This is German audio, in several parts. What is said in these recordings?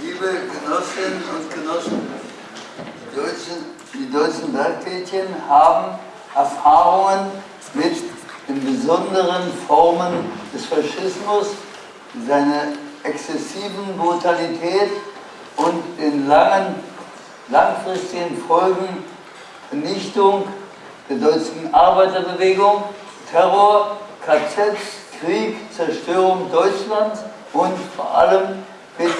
Liebe Genossinnen und Genossen, die deutschen, die deutschen Bergmädchen haben Erfahrungen mit den besonderen Formen des Faschismus, seiner exzessiven Brutalität und den langen, langfristigen Folgen Vernichtung der deutschen Arbeiterbewegung, Terror, KZs, Krieg, Zerstörung Deutschlands und vor allem mit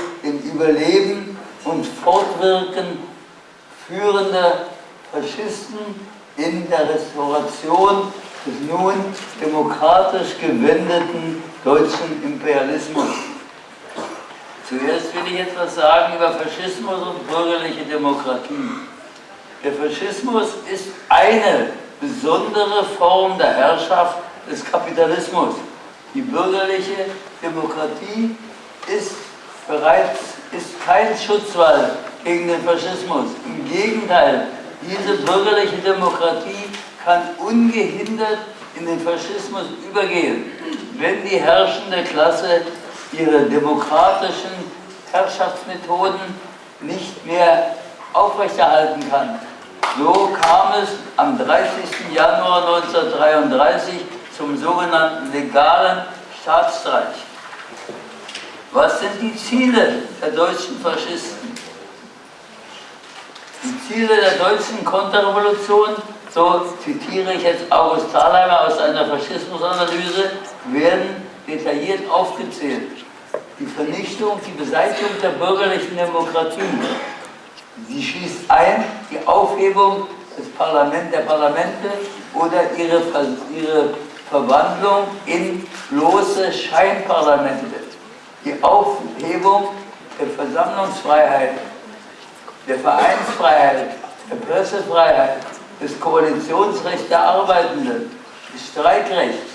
Überleben und Fortwirken führender Faschisten in der Restauration des nun demokratisch gewendeten deutschen Imperialismus. Zuerst will ich etwas sagen über Faschismus und bürgerliche Demokratie. Der Faschismus ist eine besondere Form der Herrschaft des Kapitalismus. Die bürgerliche Demokratie ist bereits ist kein Schutzwall gegen den Faschismus. Im Gegenteil, diese bürgerliche Demokratie kann ungehindert in den Faschismus übergehen, wenn die herrschende Klasse ihre demokratischen Herrschaftsmethoden nicht mehr aufrechterhalten kann. So kam es am 30. Januar 1933 zum sogenannten legalen Staatsstreich. Was sind die Ziele der deutschen Faschisten? Die Ziele der deutschen Konterrevolution, so zitiere ich jetzt August Thalheimer aus einer Faschismusanalyse, werden detailliert aufgezählt. Die Vernichtung, die Beseitigung der bürgerlichen Demokratie. Sie schließt ein die Aufhebung des Parlament, der Parlamente oder ihre, ihre Verwandlung in bloße Scheinparlamente die Aufhebung der Versammlungsfreiheit, der Vereinsfreiheit, der Pressefreiheit, des Koalitionsrechts der Arbeitenden, des Streikrechts,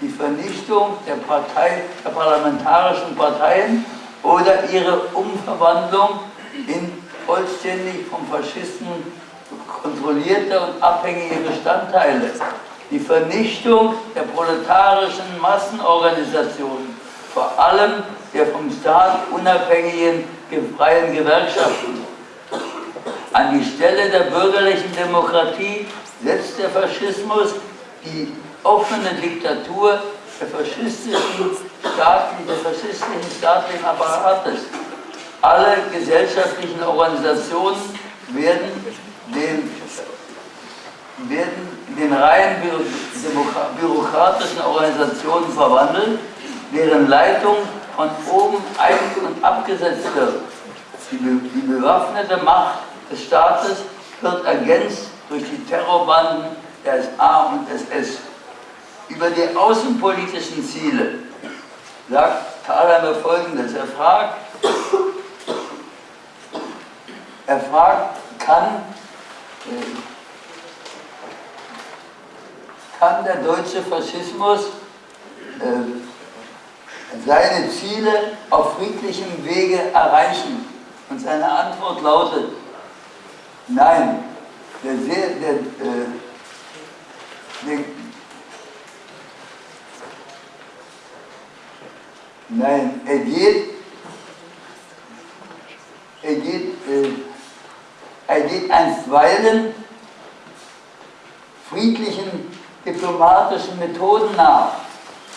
die Vernichtung der, Partei, der parlamentarischen Parteien oder ihre Umverwandlung in vollständig vom Faschisten kontrollierte und abhängige Bestandteile, die Vernichtung der proletarischen Massenorganisationen, vor allem der vom Staat unabhängigen freien Gewerkschaften. An die Stelle der bürgerlichen Demokratie setzt der Faschismus die offene Diktatur der faschistischen staatlichen, des faschistischen staatlichen Apparates. Alle gesellschaftlichen Organisationen werden den, werden den rein bürokratischen Organisationen verwandelt deren Leitung von oben ein- und abgesetzt wird. Die, die bewaffnete Macht des Staates wird ergänzt durch die Terrorbanden der SA und SS. Über die außenpolitischen Ziele sagt Thalheimer folgendes. Er fragt, er fragt, kann, äh, kann der deutsche Faschismus äh, seine Ziele auf friedlichem Wege erreichen? Und seine Antwort lautet, nein, der, der, der, äh, der Nein, er geht, er geht, äh, er geht einstweilen friedlichen diplomatischen Methoden nach.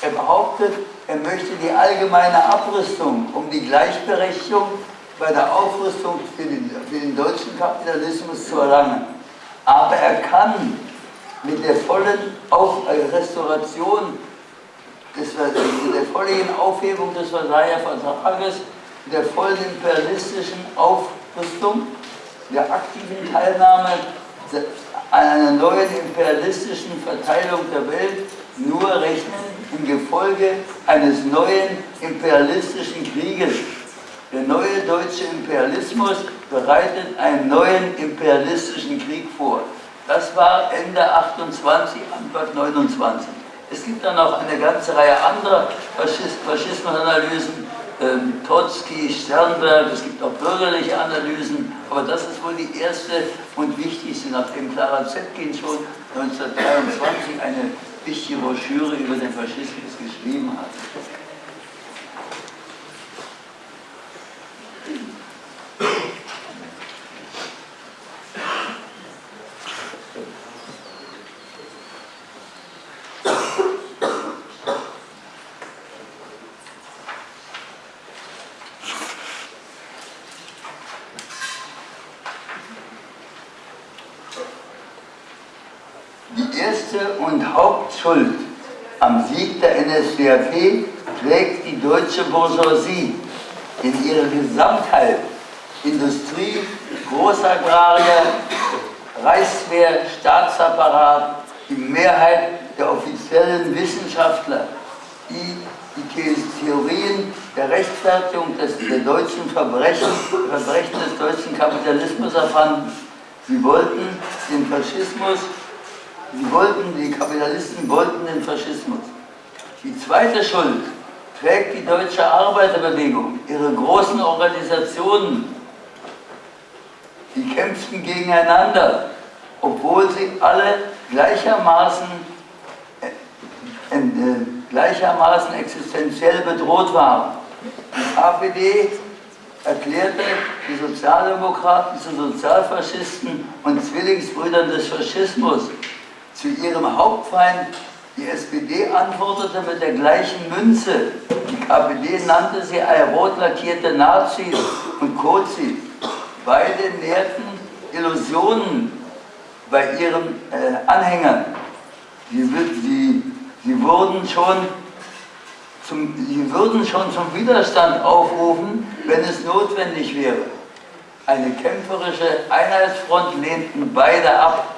Er behauptet, er möchte die allgemeine Abrüstung, um die Gleichberechtigung bei der Aufrüstung für den, für den deutschen Kapitalismus zu erlangen. Aber er kann mit der vollen Auf äh, Restauration, des, der vollen Aufhebung des Versailler Vertrages, der vollen imperialistischen Aufrüstung, der aktiven Teilnahme an einer neuen imperialistischen Verteilung der Welt nur rechnen im Gefolge eines neuen imperialistischen Krieges. Der neue deutsche Imperialismus bereitet einen neuen imperialistischen Krieg vor. Das war Ende 28, Anfang 29. Es gibt dann noch eine ganze Reihe anderer Faschismusanalysen, ähm, Trotzki, Sternberg, es gibt auch bürgerliche Analysen, aber das ist wohl die erste und wichtigste, nachdem Clara Zetkin schon 1923 eine wichtige Broschüre über den Faschismus geschrieben hat. Größte und Hauptschuld am Sieg der NSDAP trägt die deutsche Bourgeoisie in ihrer Gesamtheit. Industrie, Großagrarier, Reichswehr, Staatsapparat, die Mehrheit der offiziellen Wissenschaftler, die die Theorien der Rechtfertigung des, der deutschen Verbrechen, Verbrechen des deutschen Kapitalismus erfanden. Sie wollten den Faschismus, sie wollten, die Kapitalisten wollten den Faschismus. Die zweite Schuld trägt die deutsche Arbeiterbewegung, ihre großen Organisationen, die kämpften gegeneinander, obwohl sie alle gleichermaßen, äh, äh, gleichermaßen existenziell bedroht waren. Die KPD erklärte die Sozialdemokraten zu Sozialfaschisten und Zwillingsbrüdern des Faschismus. Zu ihrem Hauptfeind, die SPD, antwortete mit der gleichen Münze. Die KPD nannte sie rot lackierte Nazis und Kozis. Beide nährten Illusionen bei ihren äh, Anhängern. Sie, sie, sie, wurden schon zum, sie würden schon zum Widerstand aufrufen, wenn es notwendig wäre. Eine kämpferische Einheitsfront lehnten beide ab,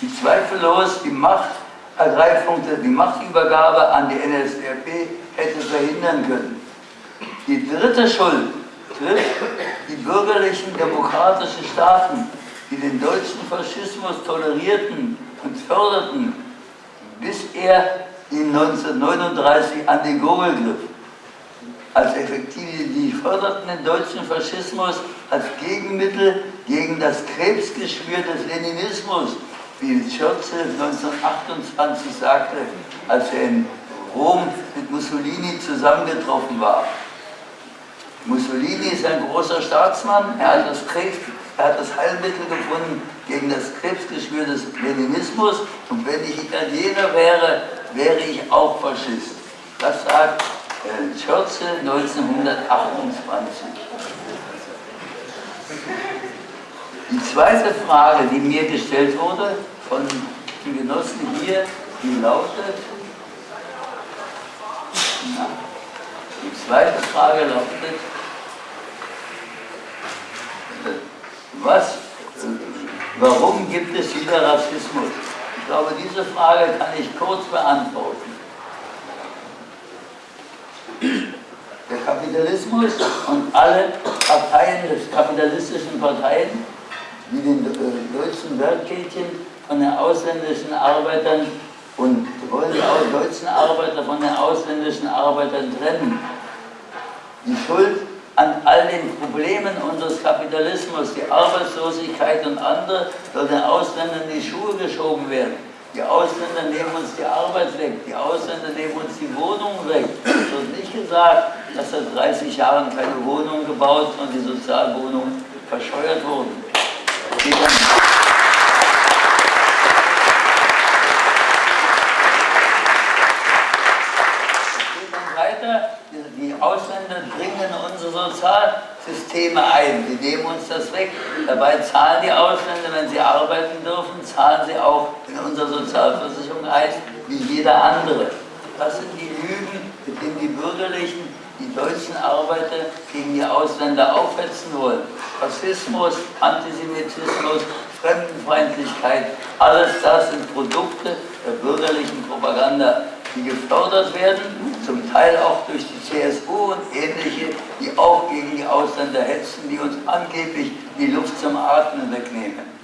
die zweifellos die Machtergreifung, die Machtübergabe an die NSDAP hätte verhindern können. Die dritte Schuld trifft die bürgerlichen demokratischen Staaten, die den deutschen Faschismus tolerierten und förderten, bis er in 1939 an die Gurgel griff. Als effektive, die förderten den deutschen Faschismus als Gegenmittel gegen das Krebsgeschwür des Leninismus, wie Churchill 1928 sagte, als er in Rom mit Mussolini zusammengetroffen war. Mussolini ist ein großer Staatsmann, er hat das, Krebs, er hat das Heilmittel gefunden gegen das Krebsgeschwür des Leninismus und wenn ich Italiener wäre, wäre ich auch Faschist. Das sagt Churchill 1928. Die zweite Frage, die mir gestellt wurde von den Genossen hier, die lautet, na, die zweite Frage lautet, was, warum gibt es wieder Rassismus? Ich glaube, diese Frage kann ich kurz beantworten. Der Kapitalismus und alle Parteien des kapitalistischen Parteien, die den äh, deutschen Werkkädchen von den ausländischen Arbeitern und wollen die deutschen Arbeiter von den ausländischen Arbeitern trennen. Die Schuld an all den Problemen unseres Kapitalismus, die Arbeitslosigkeit und andere, soll den Ausländern in die Schuhe geschoben werden. Die Ausländer nehmen uns die Arbeit weg, die Ausländer nehmen uns die Wohnungen weg. Es wird nicht gesagt, dass seit 30 Jahren keine Wohnungen gebaut und die Sozialwohnungen verscheuert wurden. Die Ausländer dringen in unsere Sozialsysteme ein, die nehmen uns das weg. Dabei zahlen die Ausländer, wenn sie arbeiten dürfen, zahlen sie auch in unsere Sozialversicherung ein, wie jeder andere. Das sind die Lügen, mit denen die Bürgerlichen die deutschen Arbeiter gegen die Ausländer aufhetzen wollen. Rassismus, Antisemitismus, Fremdenfeindlichkeit, alles das sind Produkte der bürgerlichen Propaganda die gefördert werden, zum Teil auch durch die CSU und ähnliche, die auch gegen die Ausländer hetzen, die uns angeblich die Luft zum Atmen wegnehmen.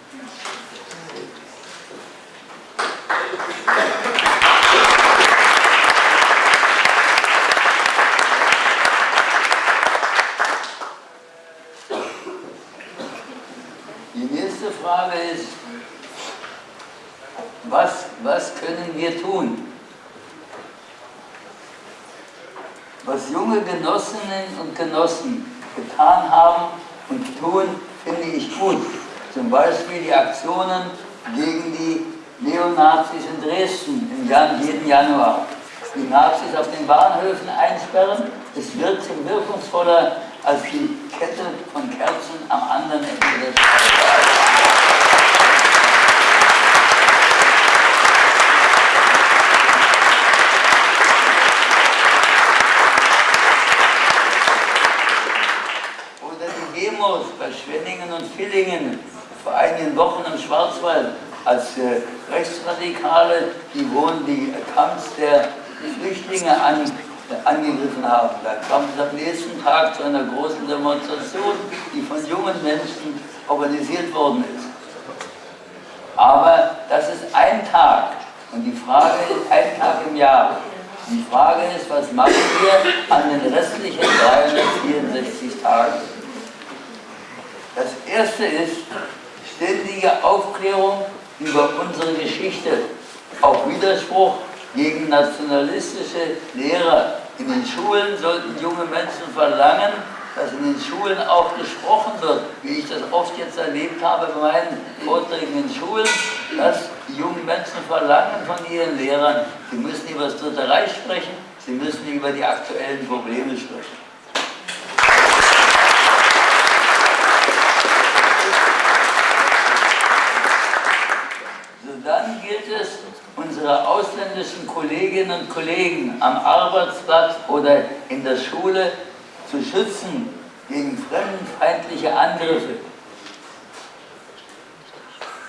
Die nächste Frage ist, was, was können wir tun? Was junge Genossinnen und Genossen getan haben und tun, finde ich gut. Zum Beispiel die Aktionen gegen die Neonazis in Dresden im jeden Januar. Die Nazis auf den Bahnhöfen einsperren, es wirkt wirkungsvoller als die Kette von Kerzen am anderen Ende des Stadt. Demos bei Schwenningen und Villingen vor einigen Wochen im Schwarzwald, als äh, Rechtsradikale die, Wohn die Camps der Flüchtlinge an, äh, angegriffen haben. Da kam es am nächsten Tag zu einer großen Demonstration, die von jungen Menschen organisiert worden ist. Aber das ist ein Tag und die Frage ist ein Tag im Jahr. Die Frage ist, was machen wir an den restlichen 364 Tagen? Das erste ist ständige Aufklärung über unsere Geschichte, auch Widerspruch gegen nationalistische Lehrer. In den Schulen sollten junge Menschen verlangen, dass in den Schulen auch gesprochen wird, wie ich das oft jetzt erlebt habe bei meinen Vorträgen in Schulen, dass die jungen Menschen verlangen von ihren Lehrern, sie müssen über das Dritte Reich sprechen, sie müssen über die aktuellen Probleme sprechen. So dann gilt es, unsere ausländischen Kolleginnen und Kollegen am Arbeitsplatz oder in der Schule zu schützen gegen fremdenfeindliche Angriffe.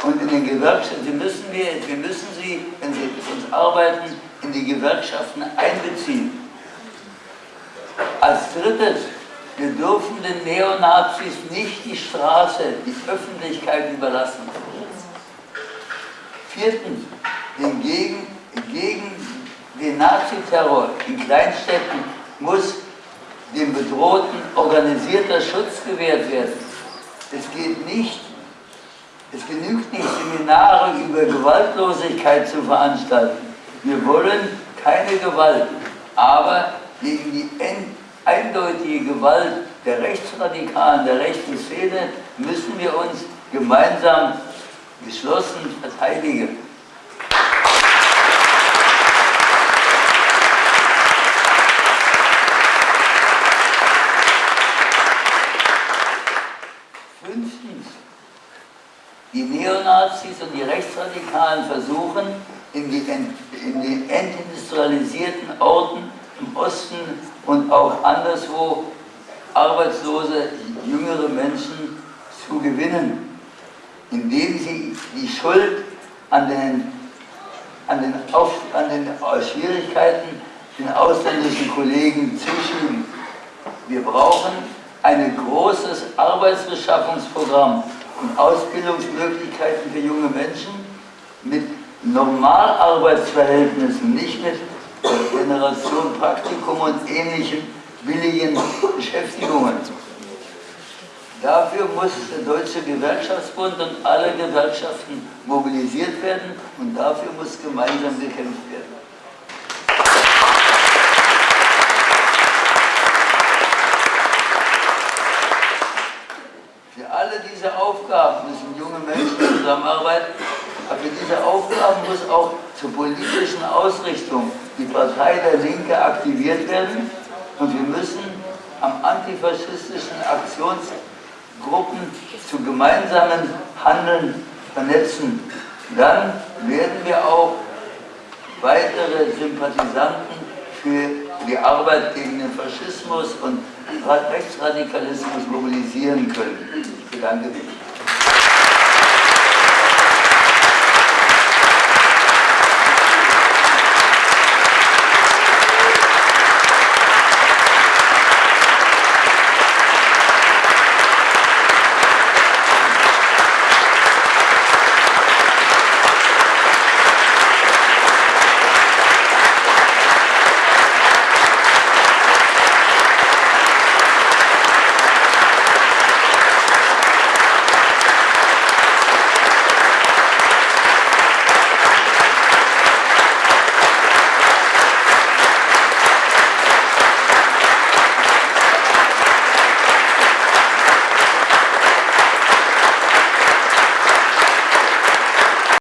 Und in den Gewerkschaften, müssen wir, wir müssen sie, wenn sie mit uns arbeiten, in die Gewerkschaften einbeziehen. Als drittes, wir dürfen den Neonazis nicht die Straße, die Öffentlichkeit überlassen. Viertens, den gegen, gegen den Naziterror in Kleinstädten muss dem Bedrohten organisierter Schutz gewährt werden. Es geht nicht, es genügt nicht, Seminare über Gewaltlosigkeit zu veranstalten. Wir wollen keine Gewalt, aber gegen die eindeutige Gewalt der Rechtsradikalen, der rechten Szene müssen wir uns gemeinsam geschlossen verteidigen. Die Neonazis und die Rechtsradikalen versuchen, in die, in die entindustrialisierten Orten im Osten und auch anderswo arbeitslose, jüngere Menschen zu gewinnen, indem sie die Schuld an den, an den, Auf, an den Schwierigkeiten den ausländischen Kollegen zuschieben. Wir brauchen ein großes Arbeitsbeschaffungsprogramm und Ausbildungsmöglichkeiten für junge Menschen mit Normalarbeitsverhältnissen, nicht mit Generation Praktikum und ähnlichen billigen Beschäftigungen. Dafür muss der Deutsche Gewerkschaftsbund und alle Gewerkschaften mobilisiert werden und dafür muss gemeinsam gekämpft werden. alle diese Aufgaben müssen junge Menschen zusammenarbeiten, aber für diese Aufgaben muss auch zur politischen Ausrichtung die Partei der Linke aktiviert werden und wir müssen am antifaschistischen Aktionsgruppen zu gemeinsamen Handeln vernetzen. Dann werden wir auch weitere Sympathisanten für die Arbeit gegen den Faschismus und Rechtsradikalismus mobilisieren können. Ich bedanke mich.